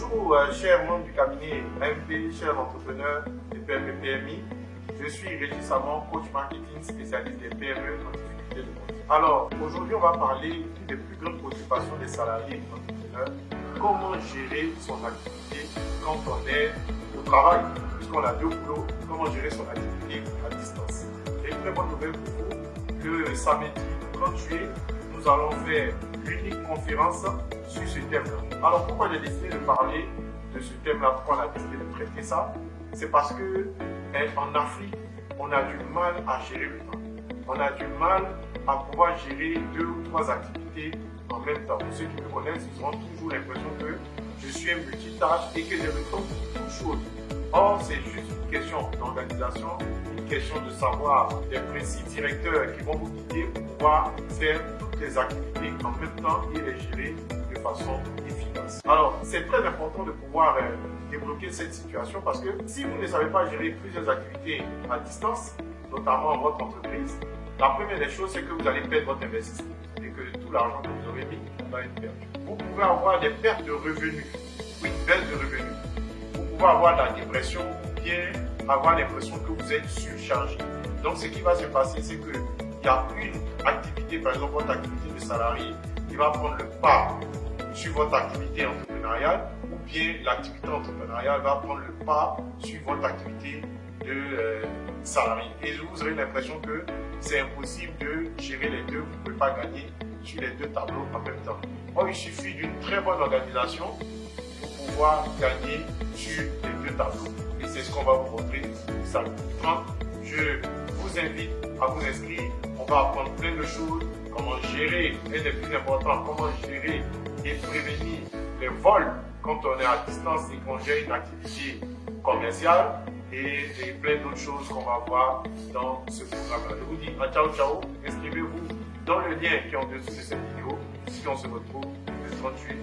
Bonjour, euh, chers membres du cabinet AMP, chers entrepreneurs des PME PMI. Je suis Régis Savon, coach marketing spécialiste des PME en difficulté de vente. Alors, aujourd'hui, on va parler des plus grandes préoccupations des salariés et entrepreneurs. Comment gérer son activité quand on est au travail, puisqu'on a deux boulots, comment gérer son activité à distance. J'ai une très bonne nouvelle pour vous, que samedi 30 juillet, nous allons faire l'unique conférence sur ce thème-là. Alors pourquoi j'ai décidé de parler de ce thème-là, pourquoi on a décidé de traiter ça? C'est parce que eh, en Afrique, on a du mal à gérer le temps. On a du mal à pouvoir gérer deux ou trois activités en même temps. Ceux qui me connaissent, ils auront toujours l'impression que je suis un multitâche et que j'ai le temps pour toutes choses. Or, c'est juste une question d'organisation, une question de savoir des principes directeurs qui vont vous guider pour pouvoir faire activités en même temps et les gérer de façon efficace. Alors, c'est très important de pouvoir euh, débloquer cette situation parce que si vous ne savez pas gérer plusieurs activités à distance, notamment en votre entreprise, la première des choses, c'est que vous allez perdre votre investissement et que tout l'argent que vous aurez mis va être perdu. Vous pouvez avoir des pertes de revenus, oui, baisse de revenus avoir la dépression ou bien avoir l'impression que vous êtes surchargé. Donc ce qui va se passer, c'est qu'il y a une activité, par exemple votre activité de salarié, qui va prendre le pas sur votre activité entrepreneuriale ou bien l'activité entrepreneuriale va prendre le pas sur votre activité de euh, salarié. Et vous aurez l'impression que c'est impossible de gérer les deux, vous ne pouvez pas gagner sur les deux tableaux en même temps. Or, il suffit d'une très bonne organisation pouvoir gagner sur les deux tableaux. Et c'est ce qu'on va vous montrer samedi 30. Je vous invite à vous inscrire. Va apprendre plein de choses. Comment gérer, et le plus important, comment gérer et prévenir les vols quand on est à distance et qu'on gère une activité commerciale et, plein d'autres choses qu'on va voir dans ce programme-là. Je vous dis à ciao ciao, inscrivez-vous dans le lien qui est en dessous de cette vidéo, si on se retrouve le 38